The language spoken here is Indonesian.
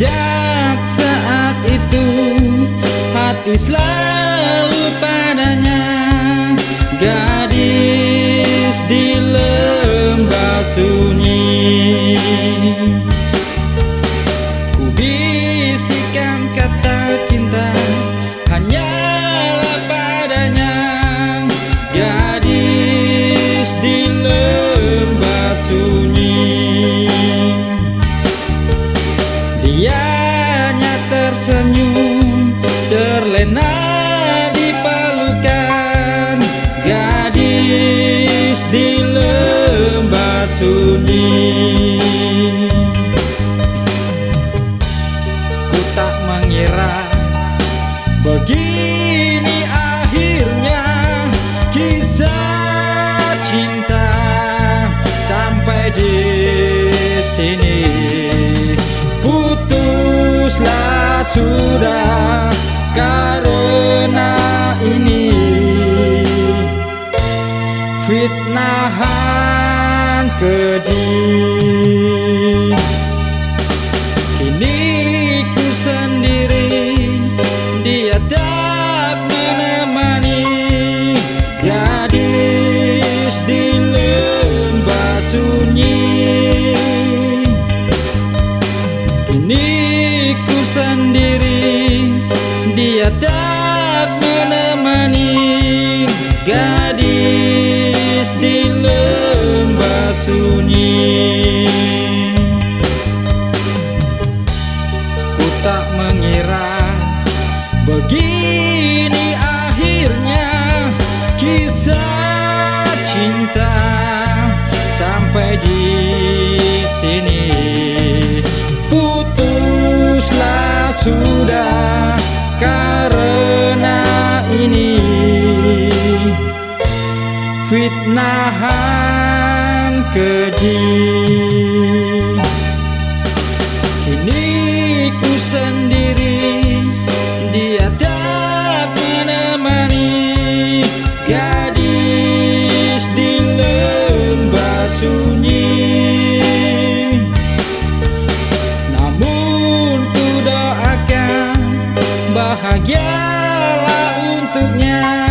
Sejak saat itu hati selalu padanya. Gadis fitnahan keji Kini ku sendiri Dia tak menemani. Gadis di lembah sunyi. Kini ku sendiri Dia tak menemani. Gadis fitnahan keji Kini ku sendiri Dia tak menemani Gadis di lembah sunyi. Namun ku doakan Bahagialah untuknya